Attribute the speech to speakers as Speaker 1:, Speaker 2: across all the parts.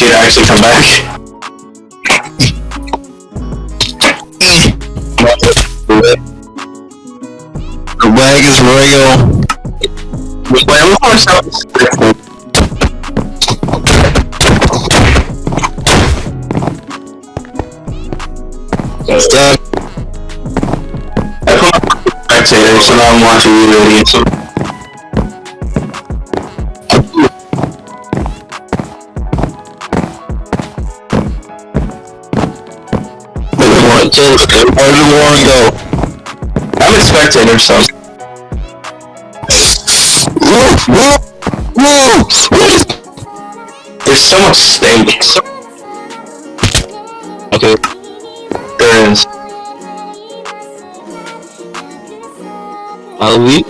Speaker 1: had to you to actually come back.
Speaker 2: The bag is
Speaker 1: I'm stop.
Speaker 2: Stop.
Speaker 1: I put my spectator, so now I'm watching you idiots.
Speaker 2: What? Just where did Warren go?
Speaker 1: I'm a spectator, so.
Speaker 2: Whoa! Whoa! Whoa!
Speaker 1: There's so much steak.
Speaker 2: Okay.
Speaker 1: There is.
Speaker 2: I'll leave.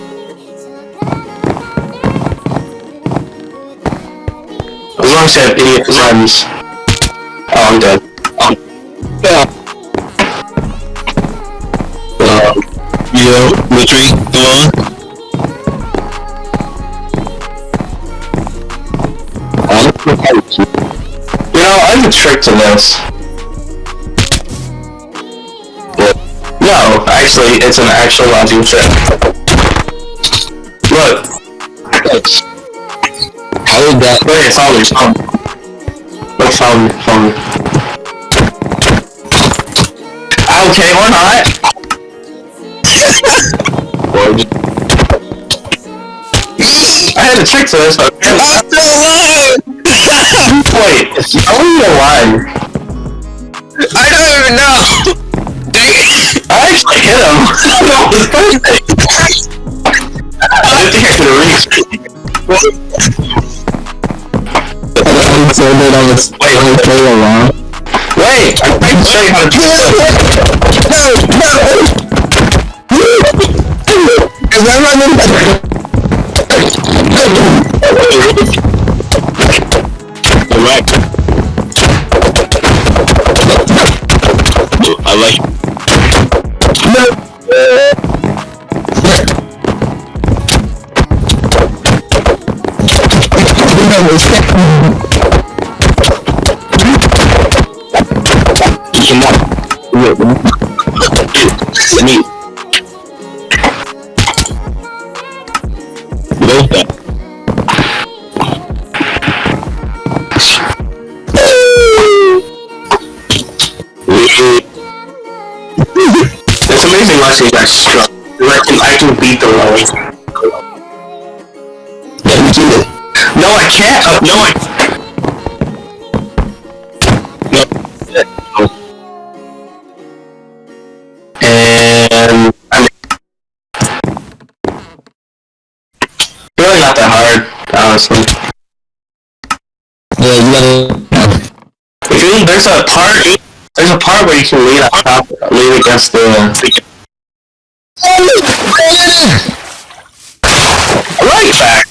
Speaker 1: As long as you have idiot friends. Oh, I'm dead. Um,
Speaker 2: Yeah. Yo, Mitri, come on.
Speaker 1: you know, I have a trick to this. No, actually, it's an actual logic trick. Look.
Speaker 2: How did that?
Speaker 1: Wait, it's it's on. Look, follow me, follow me. Okay, or not.
Speaker 2: Or did-
Speaker 1: I had a trick to this, but
Speaker 2: I'm still alive!
Speaker 1: wait, how are you alive?
Speaker 2: I don't even know! Dang it!
Speaker 1: I actually hit him. that was perfect. I didn't think I could reach.
Speaker 2: I'm so good on this.
Speaker 1: Wait,
Speaker 2: on the play along.
Speaker 1: Wait, I'm trying to show you how to do this.
Speaker 2: No, no! Is that running? Come on. Me.
Speaker 1: Watching you guys struggle. I can, I can beat the level.
Speaker 2: Yeah, we did it.
Speaker 1: No, I can't. Uh, no, I. No. And I'm really not that hard, honestly.
Speaker 2: Yeah, you gotta.
Speaker 1: If you there's a part, there's a part where you can lean on top, lean against the. Right back.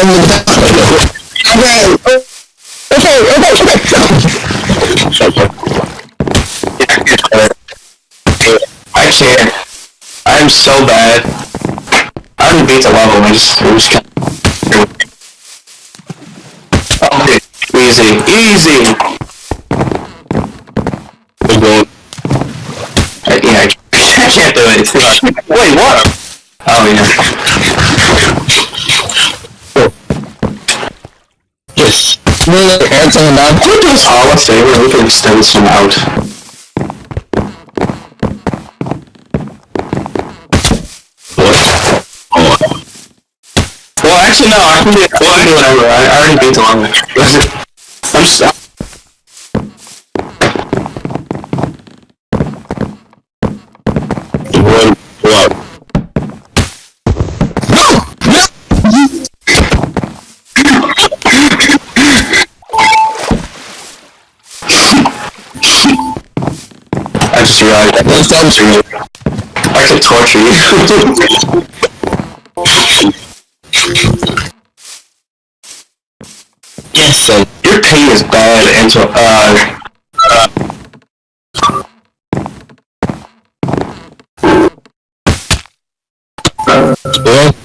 Speaker 2: Of that. Okay. Okay, okay, okay.
Speaker 1: I can't. I'm so bad. I already beat the level. I just, I just. Okay, easy, easy. I, yeah, I, can't do it. It's too hard. Wait, what? Oh yeah.
Speaker 2: Yes. No, hands on down.
Speaker 1: Can we do us all a favor? We can extend this one out.
Speaker 2: What? Oh.
Speaker 1: Well, actually, no. I can do, I can do whatever. I, I already beat the level.
Speaker 2: One. No! No!
Speaker 1: I just realized I
Speaker 2: Let's torture you. Yes, son.
Speaker 1: Pain is bad, so, uh,
Speaker 2: Well,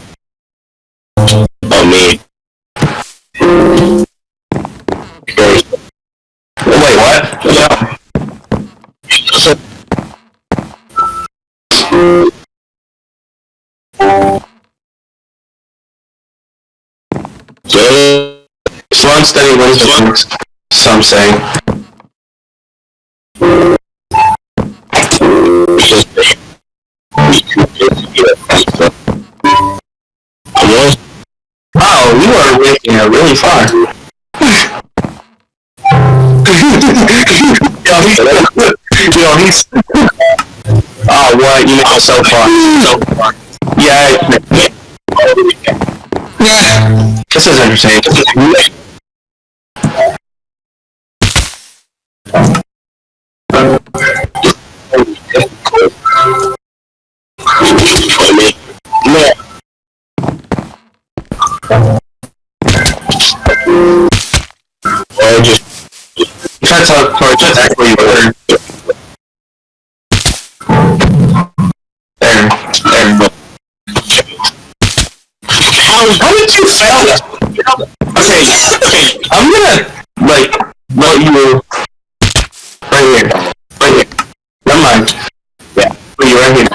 Speaker 1: Steady wins the race, some say. Oh, you are making it really far. yo, he's, yo, he's. Oh, what? You it so far. So far. Yeah.
Speaker 2: yeah.
Speaker 1: This is entertaining. Try to teleport just actually where. There. There. How, how did you fail that? Okay, okay, I'm gonna, like, let you... Right here. Right here. Never mind. Yeah, put you right here.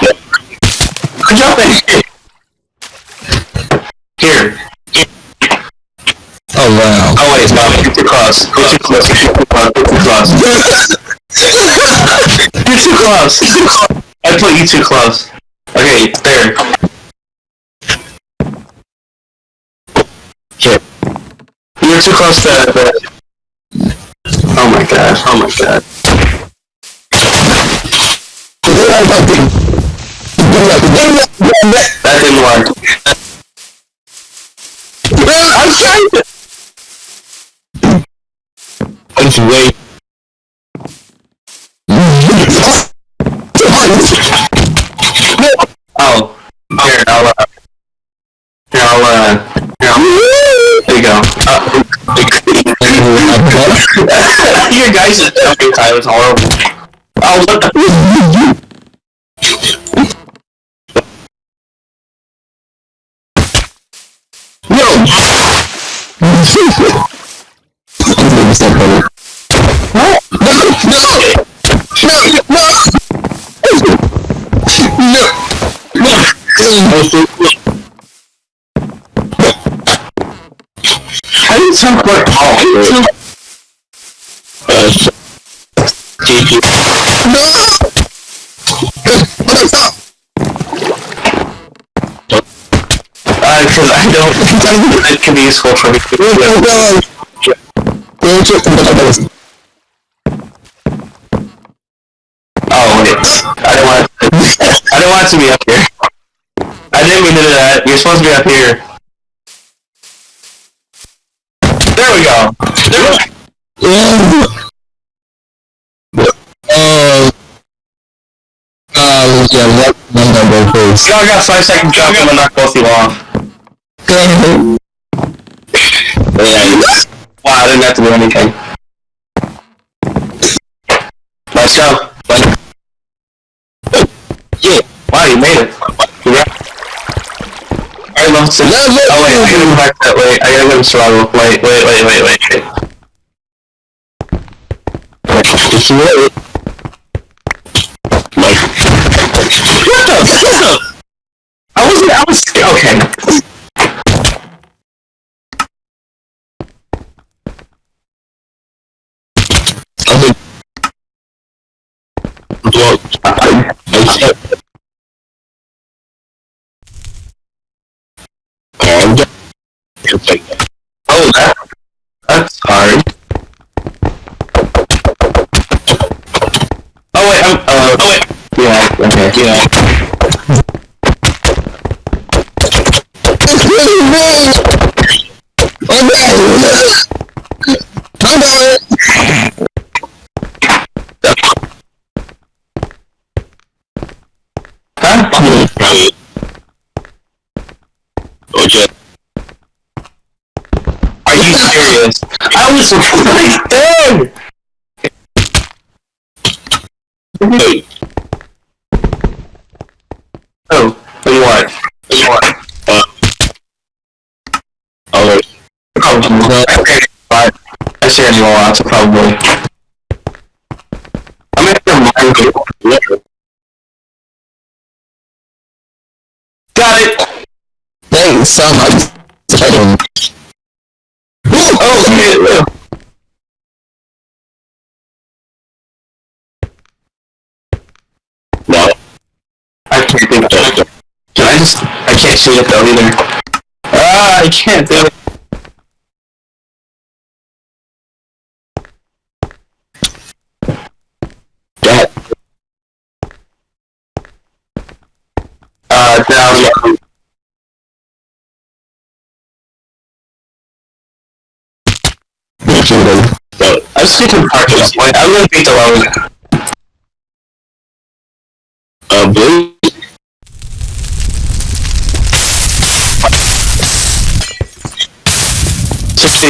Speaker 1: Good job, man. Here.
Speaker 2: oh wow.
Speaker 1: Oh wait, no, you're too close. You're too too close. You're too close. You're too close. I put you too close. Okay, there.
Speaker 2: Okay.
Speaker 1: You're too close to the... Oh my god, oh my god. That didn't work.
Speaker 2: I'm trying to. Let's wait.
Speaker 1: Your guys' jumping time is horrible. Oh, what the... How do you sound like... Oh, Uh, because I don't... It can be useful for me. Oh, wait. I don't want I don't want to be up here. I didn't mean to do that. You're supposed to be up here. There we go. There we go
Speaker 2: uh, yeah, what number please?
Speaker 1: You all got five seconds jump. I'm gonna knock both you off. Yeah. Wow, I didn't have to do anything. Let's go. Yeah. Wow, you made it. Congrats. Alright, level six. Oh wait, I gotta go back that way. I gotta go to survival. Wait, wait, wait, wait, wait, wait.
Speaker 2: It's right.
Speaker 1: Like, what the? What the? I wasn't. I was. scared. Okay.
Speaker 2: I mean, well, I, I said, um, it's like,
Speaker 1: Oh, that. That's hard. Oh wait. I'm. Uh. Oh wait. Yeah. Okay. Yeah.
Speaker 2: it's really me! Oh no! I know it!
Speaker 1: Huh?
Speaker 2: Oh, just,
Speaker 1: Are you serious? this. There! Wait. Oh, what do you want? What do you want? Uh, oh, wait. Probably. Okay, fine. I see anyone wants, probably. I'm have to mind. Got it!
Speaker 2: Thanks so much.
Speaker 1: Oh, shit! No. I can't think of it. Can I just... I can't see it though either. Ah, I can't do it. That. Uh, down, yeah. So, I'm skipping part at this point. I'm gonna beat the low.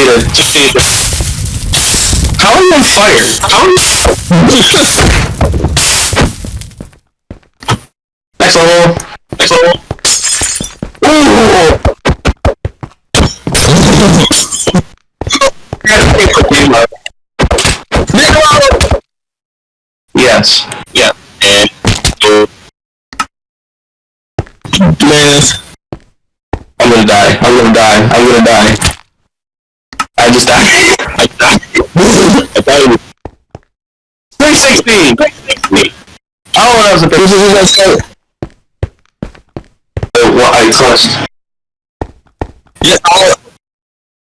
Speaker 1: Succeeded. Succeeded. How are you on fire? How are you... Next level. Next level. Ooh! Gotta take the game out. Yes. Yeah. And Man. I'm gonna die. I'm gonna die. I'm gonna die. I just died. I died. I died. 316! 316! Oh, that was a bit. This is that uh, What I clutched.
Speaker 2: Yeah, I'll,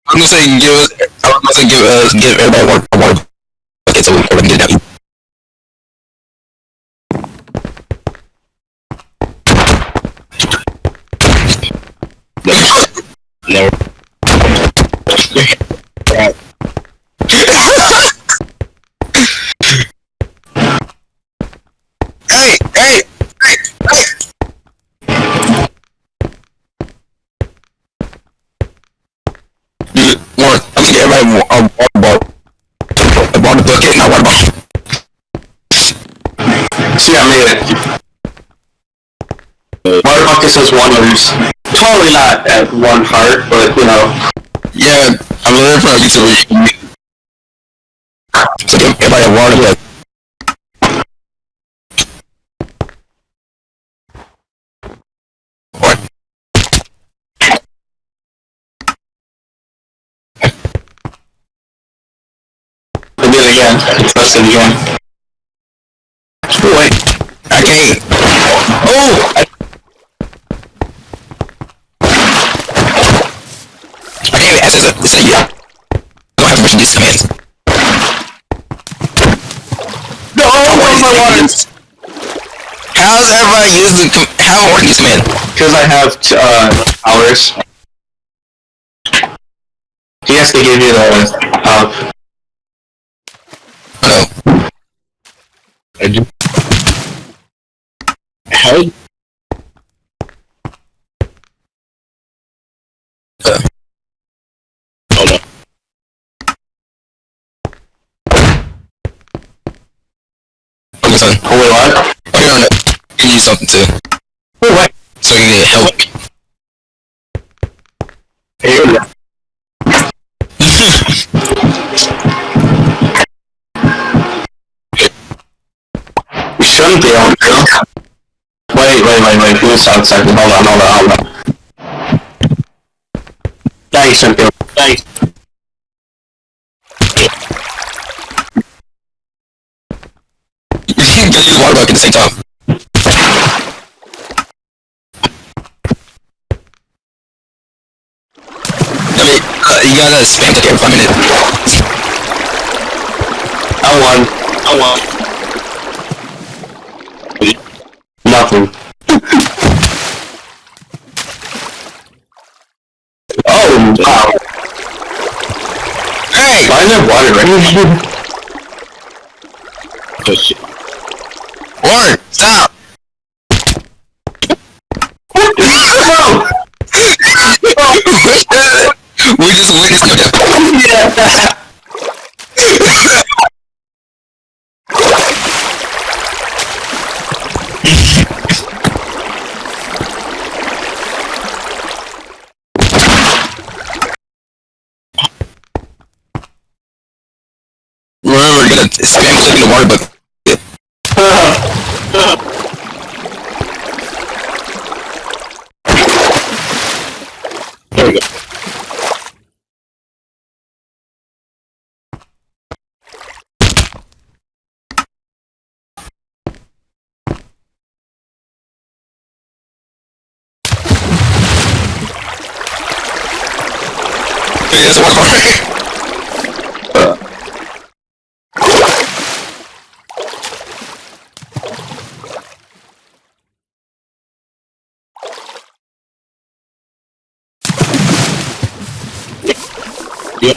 Speaker 2: I'm gonna say give us. I'm gonna say give us give everybody one one. Okay, so we can get it out. Never. hey, hey, hey, hey. Dude, one, I'm get everybody a water bottle. A water bucket, not water bottle.
Speaker 1: See, I made it. Water bucket says wonders. Totally not at one heart, but you know.
Speaker 2: Yeah, I'm give everybody a water bucket. What?
Speaker 1: I did it again. I pressed it again.
Speaker 2: Wait, I can't. Oh! I, I can't even access it. It's a yeah. I don't have permission to use commands.
Speaker 1: No, where's my water?
Speaker 2: How's everybody using com- how working this command?
Speaker 1: Because I have t- uh hours. He has to give you the uh
Speaker 2: Oh. I do. How? Uh. Hold on. Son.
Speaker 1: oh wait what?
Speaker 2: Okay, on it. You need something too.
Speaker 1: Wait.
Speaker 2: So you get help.
Speaker 1: Here you shouldn't be able to. Wait, wait, wait, wait. A second. Hold on, hold on, hold on. Yeah, you shouldn't be able to. Yeah, you-
Speaker 2: You can get use water at the same time. I mean, uh, you gotta spam it every five minutes.
Speaker 1: I won. I won. Nothing. oh, wow.
Speaker 2: Hey!
Speaker 1: Why is there water right
Speaker 2: Oh shit. Lauren, stop! we just witnessed your death.
Speaker 1: Remember,
Speaker 2: you gotta spam in the water, but That's one more. Yep.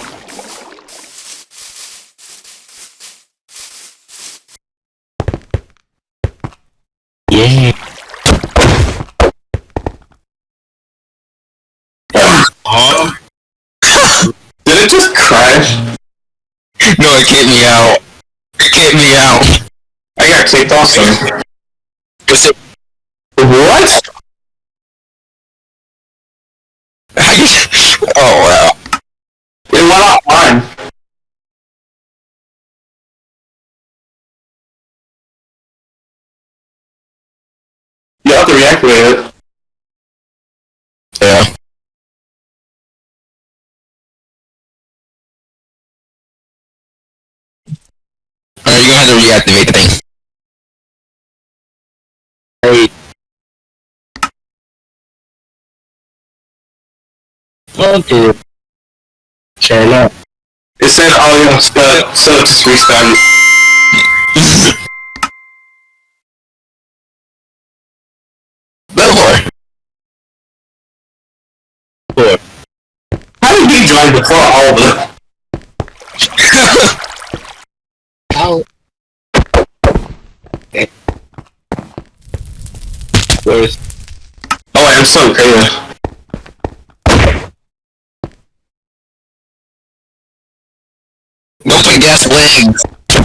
Speaker 2: Yeah. Huh?
Speaker 1: Did it just crash?
Speaker 2: No, it kicked me out. It kicked me out.
Speaker 1: I got kicked off there.
Speaker 2: Was it?
Speaker 1: What?
Speaker 2: Oh wow.
Speaker 1: It went offline. You have to reactivate it.
Speaker 2: Alright, you're gonna have to reactivate the thing.
Speaker 1: Hey.
Speaker 2: Okay.
Speaker 1: Turn up. It said, oh yeah, so, so just restart.
Speaker 2: Belvoir. Four.
Speaker 1: How did he join before all of them?
Speaker 2: How? Where's?
Speaker 1: Oh, I'm so creative.
Speaker 2: Go put
Speaker 1: Okay,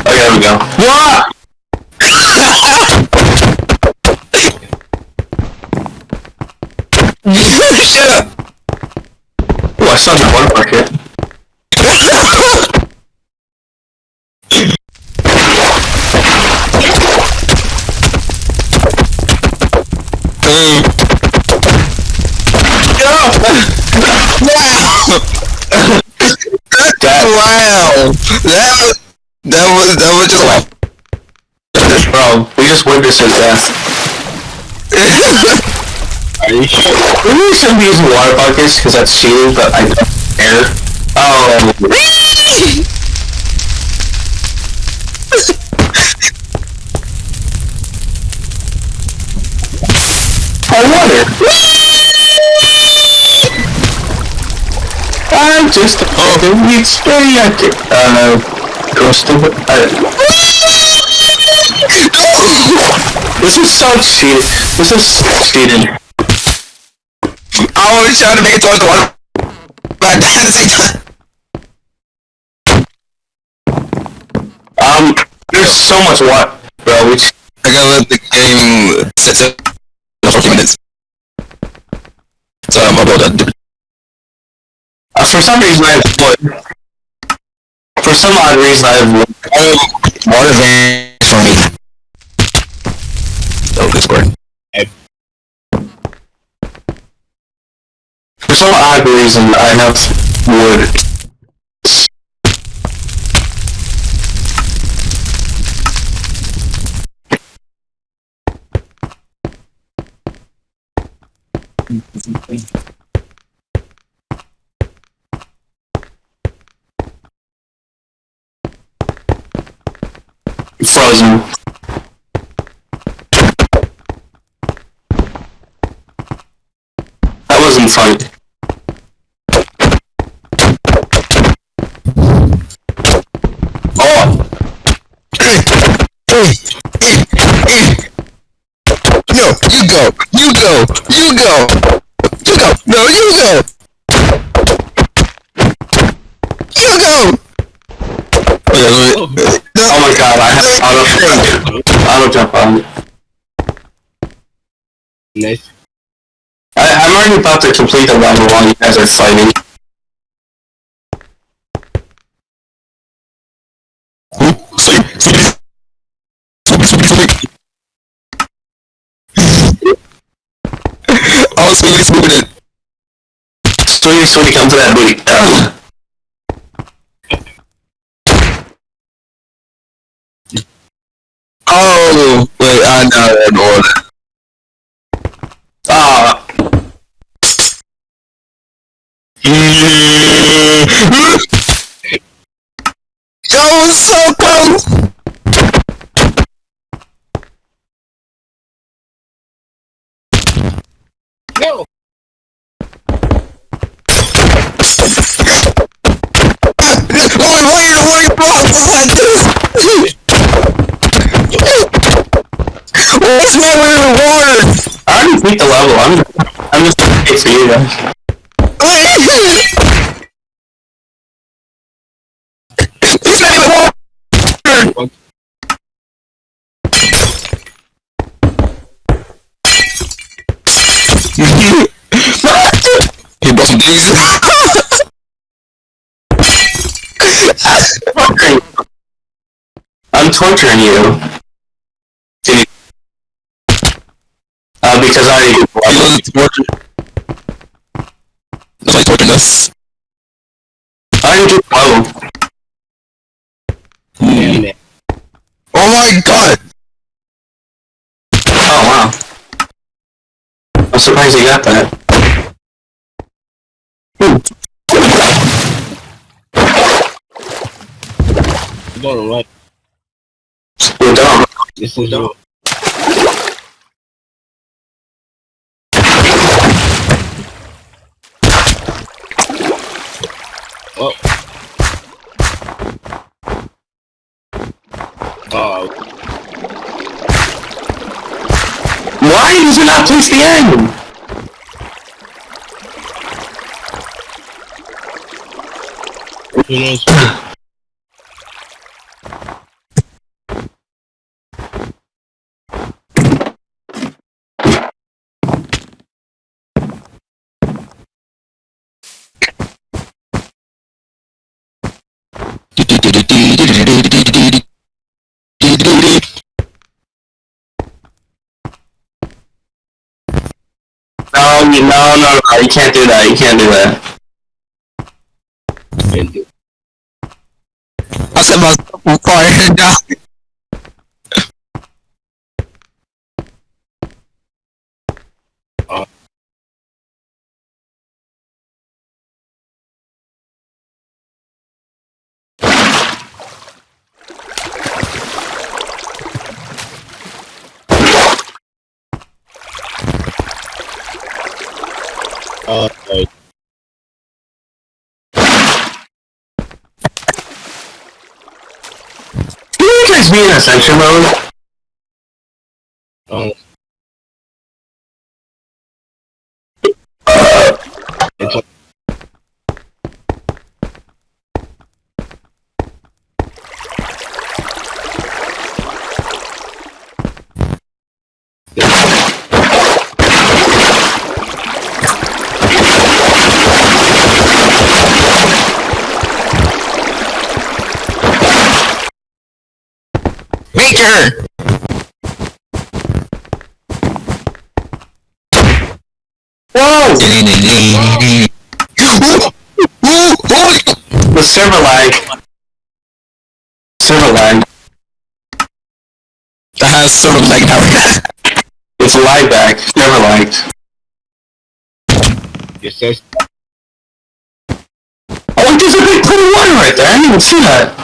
Speaker 1: there we go. What?
Speaker 2: Shut up.
Speaker 1: Oh, I saw the water bucket.
Speaker 2: Um,
Speaker 1: That,
Speaker 2: wow. That was that was that was just like
Speaker 1: bro, we just witnessed his death.
Speaker 2: Are you sure?
Speaker 1: Maybe we shouldn't be using water buckets because that's cheating, but I don't care. Oh, I water. I'm just a fucking weak stereotype. Uh, coastal. Uh, this is so cheating. This is cheating.
Speaker 2: I was trying to make it towards the water, but at the same time.
Speaker 1: Um, there's so much water, bro. We
Speaker 2: I gotta let the game sit sit for a few minutes. So I'm about to.
Speaker 1: Uh, for some reason I have. For some odd reason I have wood.
Speaker 2: Water van for me. Oh, good score.
Speaker 1: For some odd reason I have wood. Frozen. That wasn't funny. Oh!
Speaker 2: No, you go, you go, you go, you go, no, you go, you go. Okay, let me- no.
Speaker 1: Oh my god, I have auto auto jump on.
Speaker 2: Nice.
Speaker 1: I, I'm already about to complete the level while you guys are fighting.
Speaker 2: Sweeping, sweeping it.
Speaker 1: Sweetie, sweetie, come to that booty.
Speaker 2: Oh, wait, I know that order.
Speaker 1: Ah,
Speaker 2: Yo, so close!
Speaker 3: No.
Speaker 2: Wait, wait, wait, wait, What's my way in the water?
Speaker 1: I already beat the level. I'm, I'm just gonna wait for you guys.
Speaker 2: It's not even water! he brought some things.
Speaker 1: Torturing. I'm torturing you. Uh, because I already beat the
Speaker 2: He
Speaker 1: level.
Speaker 2: wasn't torture. That's why he's torturing us.
Speaker 1: I already beat the level.
Speaker 2: Oh my god!
Speaker 1: Oh wow. I'm surprised you got that.
Speaker 3: Don't know what.
Speaker 1: You're dumb.
Speaker 3: This is your. Oh. Oh,
Speaker 1: Why does it not place the end?
Speaker 3: who knows?
Speaker 1: No, you, no, no, you can't do that, you can't do that.
Speaker 2: I set myself on fire and died.
Speaker 3: Uh, uh,
Speaker 1: Can you Ascension mode?
Speaker 3: um, it's a,
Speaker 2: Maker!
Speaker 1: Whoa!
Speaker 2: Holy
Speaker 1: The server lag. Server lag.
Speaker 2: That has sort of like now.
Speaker 1: It's lag back. Server lagged.
Speaker 3: it says,
Speaker 1: Oh, there's a big pool of water right there. I didn't even see that.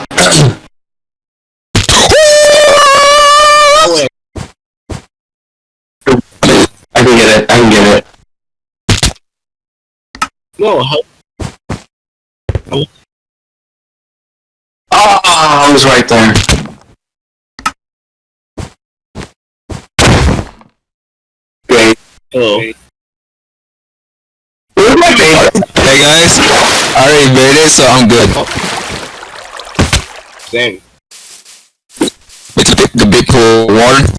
Speaker 1: I can get it. I can get it.
Speaker 3: no, how,
Speaker 1: Oh, I was right there. Great.
Speaker 3: oh,
Speaker 1: Where's my baby?
Speaker 2: Hey guys, I already made it, so I'm good.
Speaker 3: same.
Speaker 2: It's the big, the big pool of water.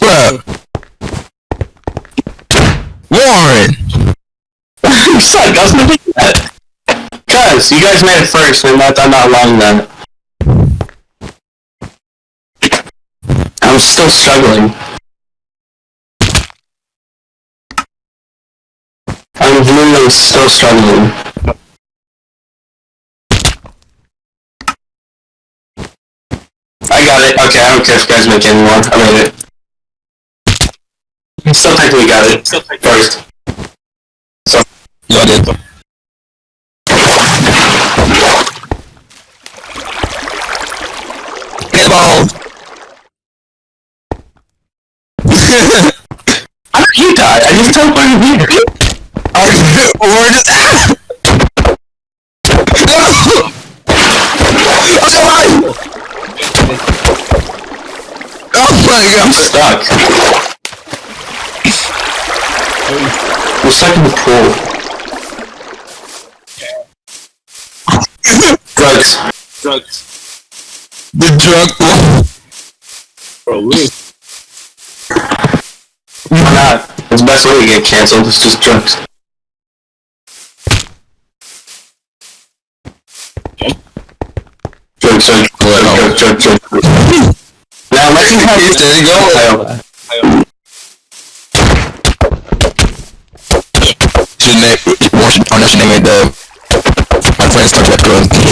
Speaker 2: Bruh.
Speaker 1: You suck. I was gonna do that. Cause you guys made it first, and that I'm not lying then. I'm still struggling. I'm literally still struggling. I got it. Okay, I don't care if you guys make it anymore. I made it. Still technically got it. First.
Speaker 2: Yeah, I. Get the ball!
Speaker 1: How did you die? I just teleported here.
Speaker 2: or just... No! I'm alive! Oh my
Speaker 1: I'm stuck. I'm stuck in the pool. Drugs.
Speaker 3: Drugs.
Speaker 2: The drug one.
Speaker 3: Bro, we
Speaker 1: Why not? It's the best way to get canceled. It's just drugs. Drugs, drugs, drugs, drugs, drugs, drugs. Now let me have
Speaker 2: There you go. Name, or should, or no, it the, my friend's Star Trek girl.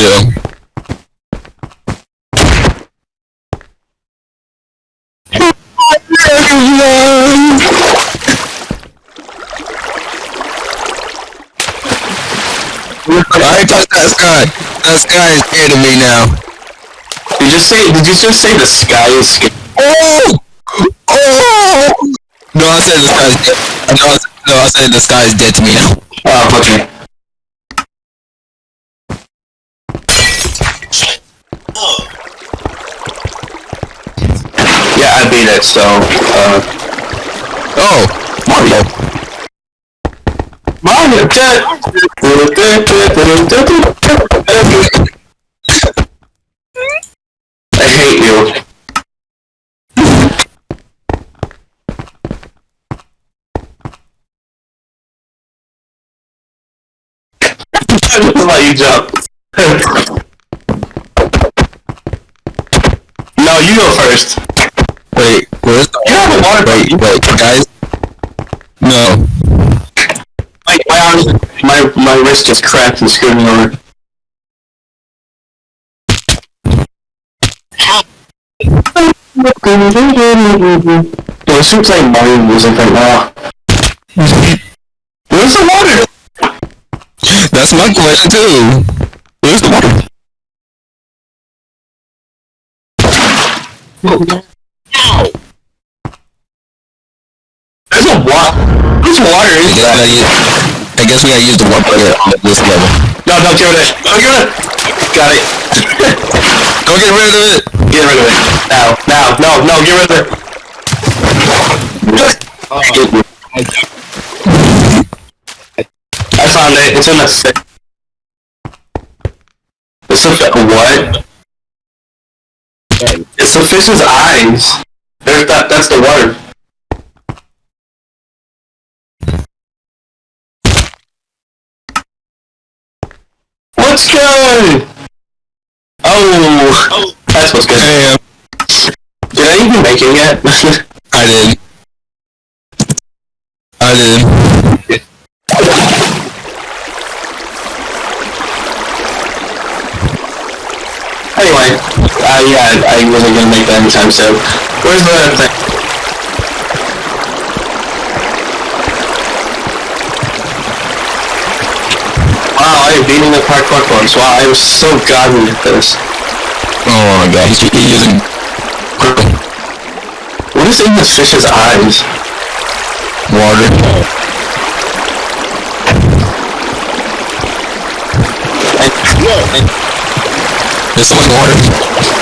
Speaker 2: Yeah. I ain't touch that sky. That sky is scared of me now.
Speaker 1: Did you just say? Did you just say the sky is scared?
Speaker 2: Oh! Oh! No, I said the sky is dead. No, I said, no, I said the sky is dead to me now.
Speaker 1: Oh, okay. So, uh,
Speaker 2: Oh! Mario!
Speaker 1: Mario. I hate you. I just let you jump. no, you go first.
Speaker 2: Where's the
Speaker 1: You have a water
Speaker 2: Wait, wait, guys? No.
Speaker 1: My, my arms, my, my wrist just cracked and screwed me over. Yo, we should play Mario music right now. Where's the water?
Speaker 2: That's my question too. Where's the water?
Speaker 1: A water. Whose water
Speaker 2: I
Speaker 1: is
Speaker 2: guess, we gotta use, I guess we gotta use the water here on this level.
Speaker 1: No, don't give it. Don't give it. Got it.
Speaker 2: Go get rid of it!
Speaker 1: Get rid of it. Now, now, no, no, get rid of it. I found it. It's in the fi- It's a what? It's the fish's eyes. There's that. That's the water. What's good? Oh, that's what's good.
Speaker 2: Damn.
Speaker 1: Did I even make it yet?
Speaker 2: I did. I did.
Speaker 1: anyway, uh, yeah, I wasn't gonna make that anytime soon. Where's the thing? Wow, I am beating the parkour course. Wow, I am so godly at this.
Speaker 2: Oh my god, he's, using...
Speaker 1: What is in this fish's eyes?
Speaker 2: Water. There's so much water.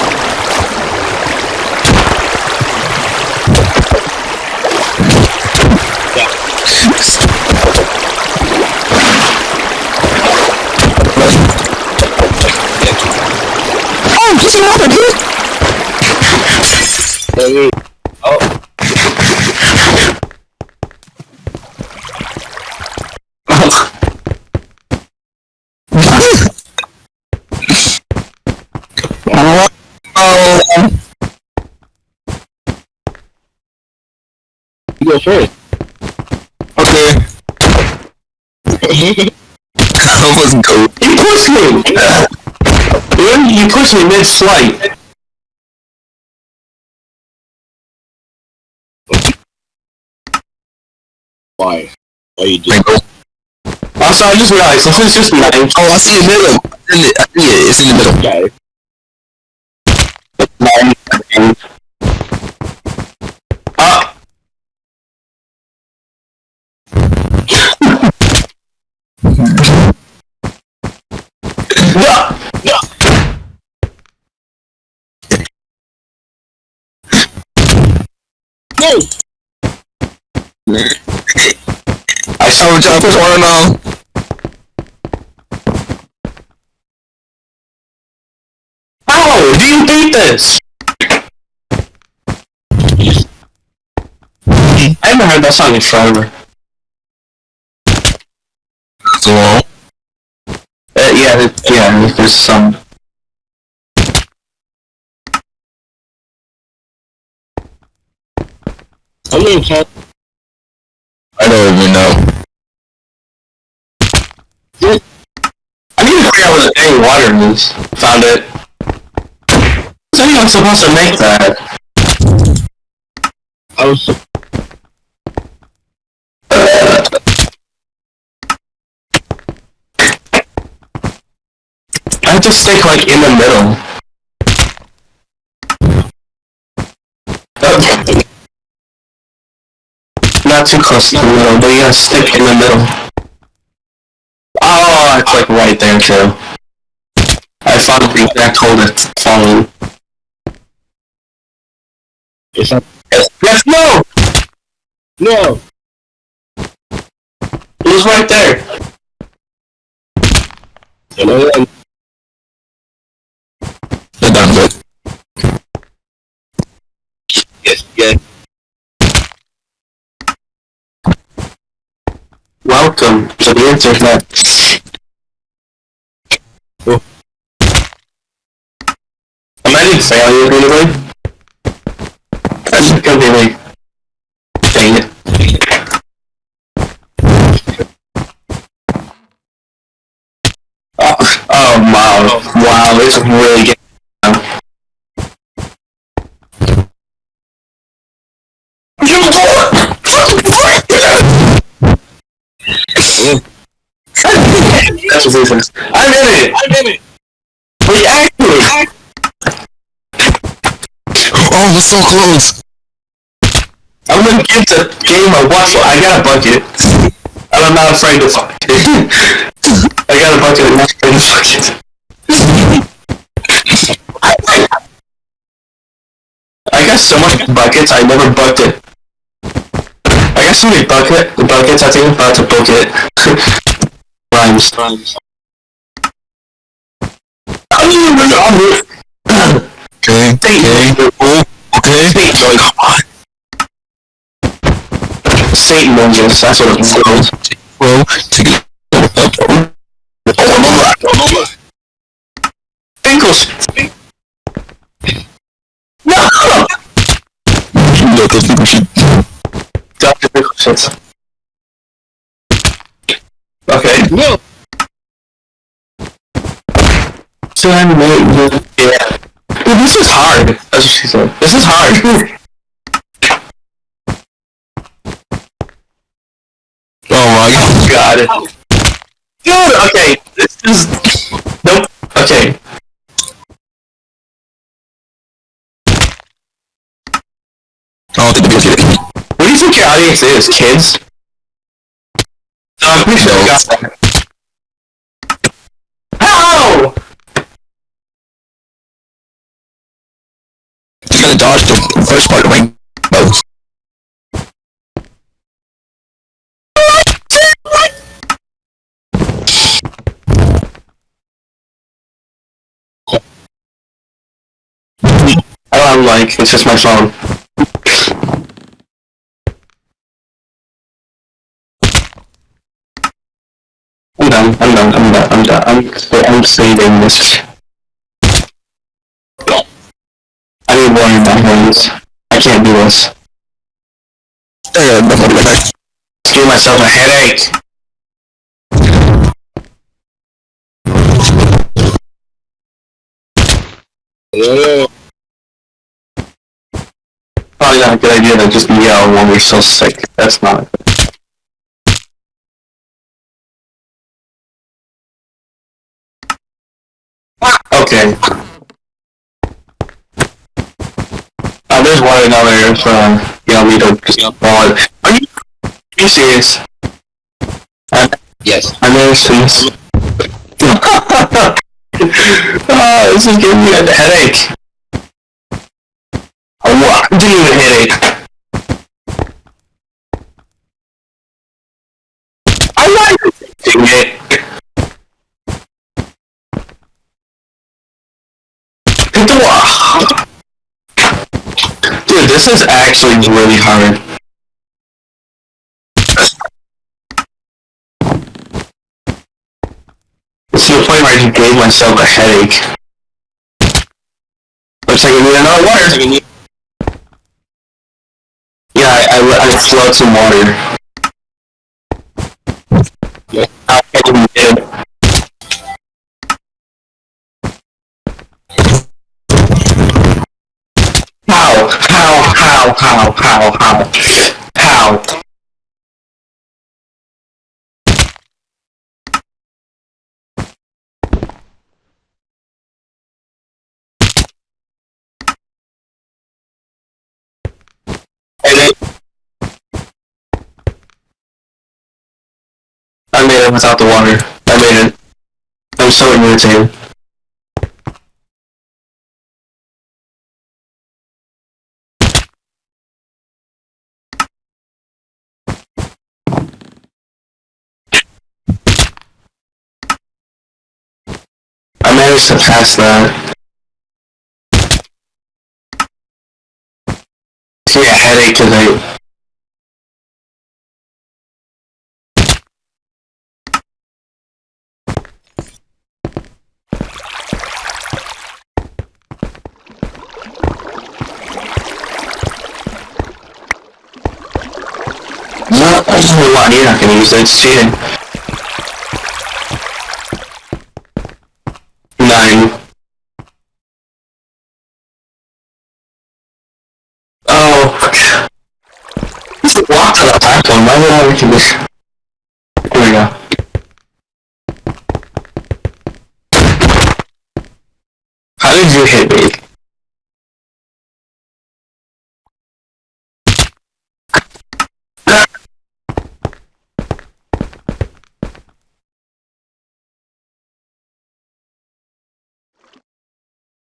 Speaker 2: wait. Oh.
Speaker 3: oh. You go first.
Speaker 2: Okay. I was goat.
Speaker 1: You pushed me! you pushed me mid-flight!
Speaker 3: Why? Why you do?
Speaker 2: Wait, go.
Speaker 1: Also, I just realized, this is just nine.
Speaker 2: Oh, I see the middle. I see it. I see it. It's in the middle.
Speaker 3: Okay.
Speaker 1: nine. Uh, no!
Speaker 3: No. No.
Speaker 2: I saw what y'all push order.
Speaker 1: How do you beat this? I haven't heard that song in forever.
Speaker 2: So long.
Speaker 1: Uh, yeah, it- yeah, there's some.
Speaker 3: I'm in cat.
Speaker 2: I don't even know.
Speaker 1: I need to figure out where the dang water is. Found it. Is anyone supposed to make that?
Speaker 3: I was.
Speaker 1: I have to stick like in the middle. Not too close to the middle, but you gotta stick in the middle. Oh, it's like right there too. I found the exact hole it's falling.
Speaker 3: It's not.
Speaker 1: Yes, no!
Speaker 3: No.
Speaker 1: It was right there.
Speaker 3: What?
Speaker 2: They're done with.
Speaker 3: Yes. Yes.
Speaker 1: Welcome to the internet.
Speaker 3: Oh.
Speaker 1: Am I in failure anyway? That's gonna. Dang it. Oh, oh wow. Wow, it's really getting... That's ridiculous. I'm in it!
Speaker 3: I'm in it.
Speaker 1: We actually...
Speaker 2: We're so close.
Speaker 1: I'm gonna give the game a watch. I got a bucket. And I'm not afraid to fuck it. I got a bucket, I'm not afraid to fuck it. I got so much buckets, I never bucked it. I got so many bucket, buckets, I think I'm about to book it. Rhymes.
Speaker 3: Rhymes.
Speaker 2: Okay. Okay. Oh, okay. Come on.
Speaker 1: Satan ninjas, that's what it's called.
Speaker 2: Bro, take it up. Oh,
Speaker 1: Pinkles! No!
Speaker 2: no. People shoot.
Speaker 1: Dr. Pickle shits. Okay.
Speaker 3: No.
Speaker 1: So I made yeah. Dude, this is hard. That's what she said. This is hard.
Speaker 2: Oh my god.
Speaker 1: Dude, okay. This is Nope. Okay.
Speaker 2: I don't think the people get it.
Speaker 1: What do you think your audience is, kids? No, I'm pretty sure I got that. How?
Speaker 2: Gotta dodge the first part of rainbow.
Speaker 1: I don't like, it's just my phone. I'm done, I'm done, I'm done, I'm done, I'm, I'm saving this. I need water in my hands. I can't do this.
Speaker 2: Yeah, no, no, no, no.
Speaker 1: Give myself a headache.
Speaker 3: No,
Speaker 1: Probably not a good idea to just yell when we're so sick. That's not. Okay. Uh, there's another from yeah, we don't just follow. Are you, are you serious? I,
Speaker 3: yes.
Speaker 1: I never serious. this. oh, ah, this is giving me a headache. Oh, a what? Genuine headache. I like it. Hit the this is actually really hard. It's to the point where I just gave myself a headache. Looks like I need another water. Yeah, I, I, I float some water.
Speaker 3: Yeah.
Speaker 1: I can do it. How? How? How? How? How? How? I made it without the water. I made it. I'm so irritated. I managed to pass that. See a headache today. No, I just know what you're not gonna use that, it's cheating. Nine. Oh. This is locked to the platform, why would I reach this? Here we go. How did you hit me?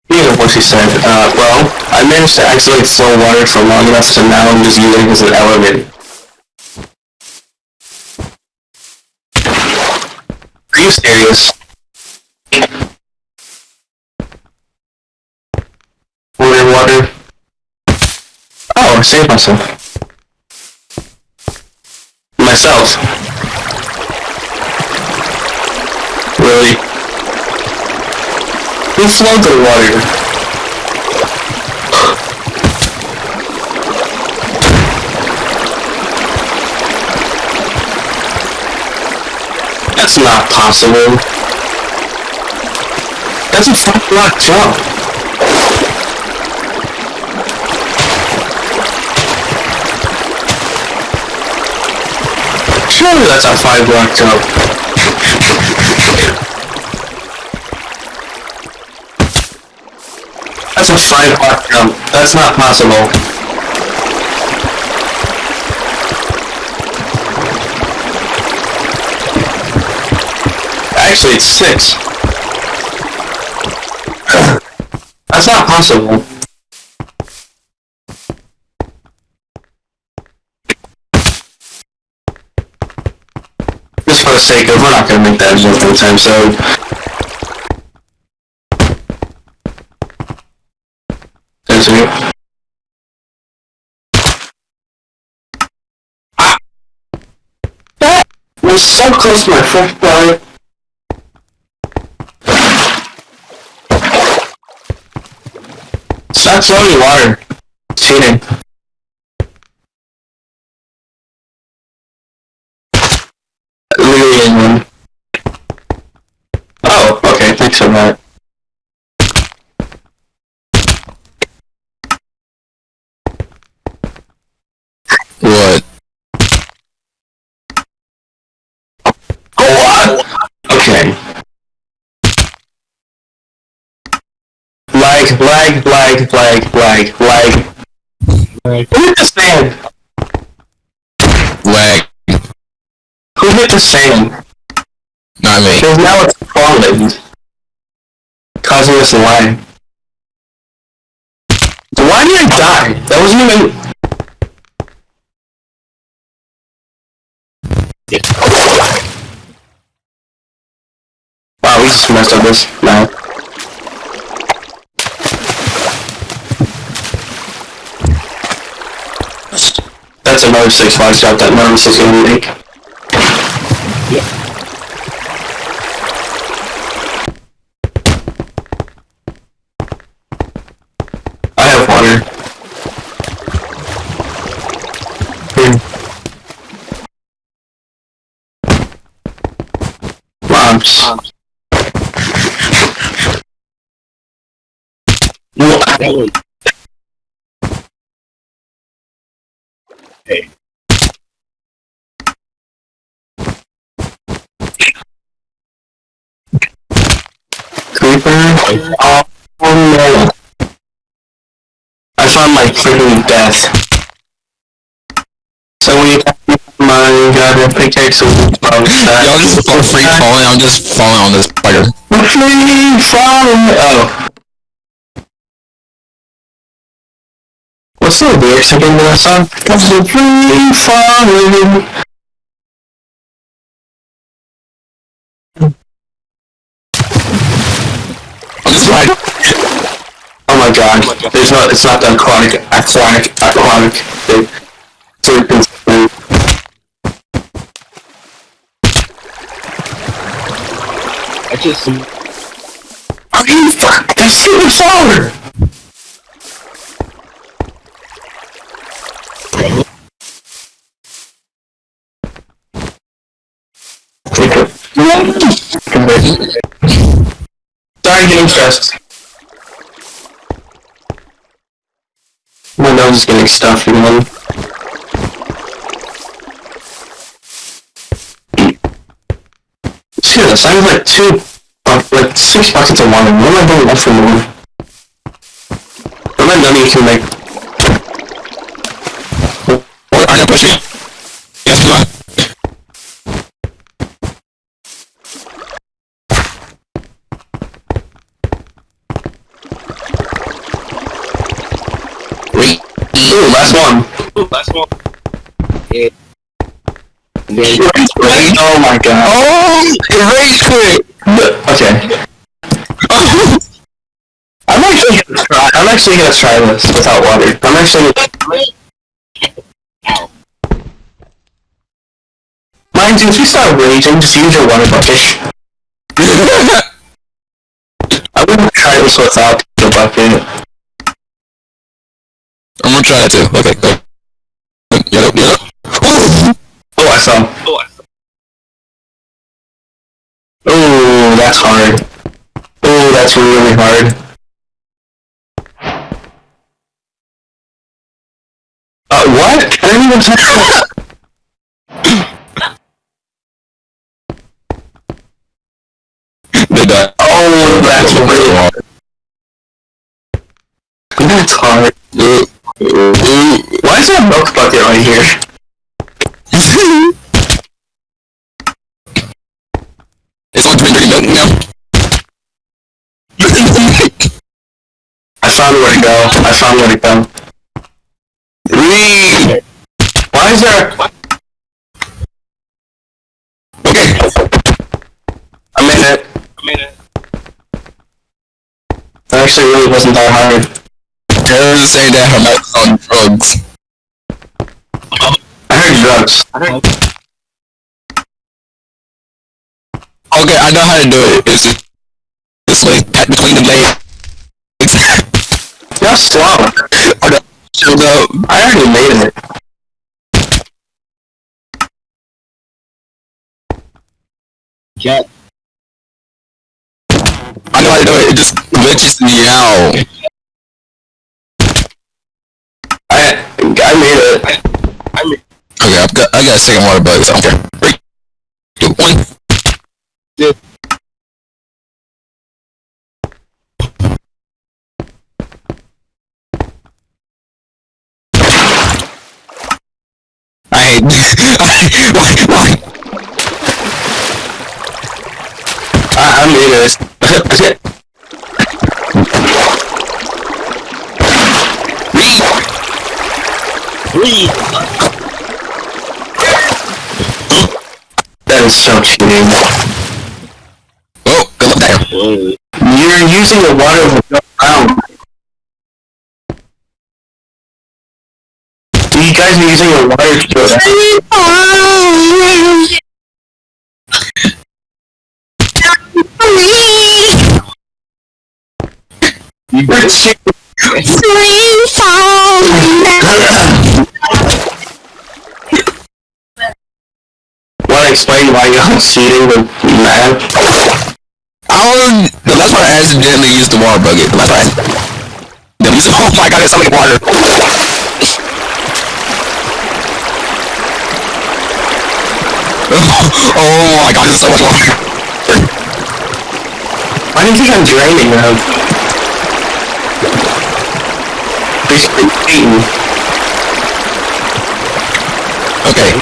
Speaker 1: Here's what she said. Uh, well, I managed to accidentally flow water for long enough so now I'm just using it as an element. Are you serious? Water, water. Oh, I saved myself. Myself. Really? Who flowed the water? That's not possible. That's a five block jump. Surely that's a five block jump. That's a five block jump. That's not possible. Actually, it's six. That's not possible. Just for the sake of, we're not gonna make that joke anytime soon. There's you. Ah! So close to my first blood. stop throwing water. It's cheating. Literally. Oh, okay, thanks so much. Lag, lag, lag, lag, lag, lag.
Speaker 3: Like,
Speaker 1: Who hit the sand?
Speaker 2: Lag.
Speaker 1: Who hit the sand?
Speaker 2: Not me.
Speaker 1: Because now it's falling. Causing us to lag. Why did I die? That wasn't even... Wow, we just messed up this now. That's another six five shot that Nervous is gonna make. I have water. Here. Oh, no. I found my freaking death. So we my god, a pickaxe with
Speaker 2: Y'all just fall free falling. I'm just falling on this spider. Oh.
Speaker 1: Free falling. Oh. What's the lyrics again to that song? Free falling.
Speaker 2: On this spider.
Speaker 1: Oh my god. There's not, it's not the aquatic, aquatic, aquatic thing. Thing.
Speaker 3: I just
Speaker 1: Are you fuck? That's super solar! Sorry, getting stressed. My nose is getting again. Shit, this I have like two, uh, like six buckets of water. What am I doing left for more? Am I done you can make?
Speaker 2: What? Are you pushing? Yes, come on. Wait.
Speaker 1: Ooh, last one.
Speaker 3: One.
Speaker 1: Oh my god.
Speaker 2: Oh, It rage quit.
Speaker 1: Okay. I'm actually gonna try. I'm actually gonna try this without water. I'm actually. Mind you, if you start raging, just use your water bucket. I wouldn't try this without the bucket.
Speaker 2: I'm gonna try that too. Okay, go.
Speaker 1: I saw.
Speaker 3: Oh,
Speaker 1: that's hard. Oh, that's really hard. Uh, what? I didn't even touch. Oh, that's really hard. That's hard. Why is there a milk bucket right here?
Speaker 2: it's on 23 milk now.
Speaker 1: I found where to go. I found where to go.
Speaker 2: Three.
Speaker 1: Why is there...
Speaker 2: Okay.
Speaker 1: I made it.
Speaker 3: I made it.
Speaker 1: That actually really wasn't that hard.
Speaker 2: Terrors saying that her is on drugs.
Speaker 1: I heard drugs.
Speaker 2: Okay, I know how to do it. It's just this way, between the legs. The shield up.
Speaker 1: I already made it.
Speaker 3: can't.
Speaker 2: I know to do it. It just glitches me out.
Speaker 1: I I made it.
Speaker 2: Okay, I've got, I got a second water bug, so I don't. Three, two, one.
Speaker 3: Yeah.
Speaker 2: I hate. why? Why?
Speaker 1: I I made it. That is so cheating.
Speaker 2: Oh, good luck there.
Speaker 1: You're using the water guys are using the water to go around. You're cheating. Want to explain why you're cheating math?
Speaker 2: Oh, I don't, the last part I accidentally used the water bucket. The last part I use Oh my god, there's so much water. oh my god, there's so much water.
Speaker 1: Why do you think I'm draining them? Basically cheating.
Speaker 2: Okay.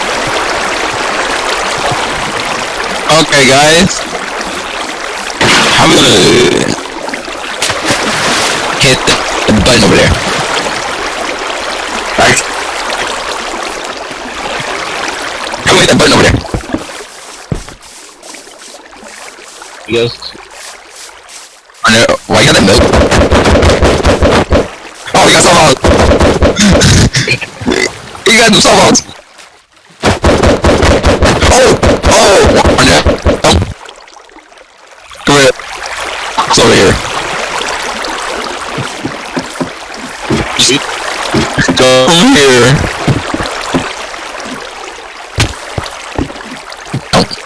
Speaker 2: Okay, guys. I'm gonna hit the, the button over there.
Speaker 1: Right?
Speaker 2: I'm hit that button over there.
Speaker 3: Yes.
Speaker 2: I know. Why you got that milk? Oh, you got some You got some softballs. Oh, oh, I know. Oh. Come here. It's over here. Just Come here. Oh.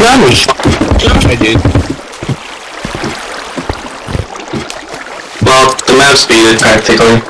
Speaker 1: Yummy.
Speaker 3: I did.
Speaker 1: Well, the map speed is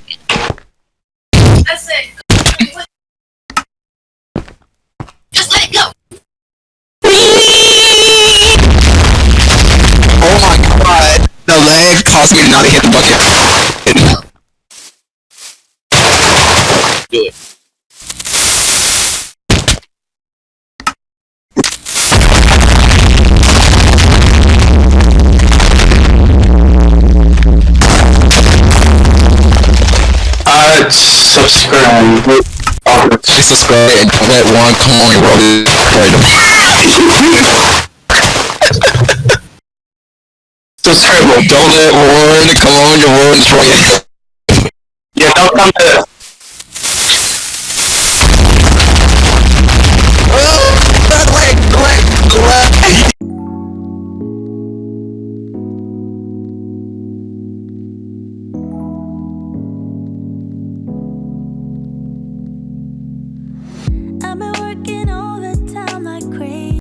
Speaker 1: subscribe.
Speaker 2: Please subscribe and don't let one come on your
Speaker 1: subscribe.
Speaker 2: Don't let one come on your and destroy it.
Speaker 1: Yeah, don't come to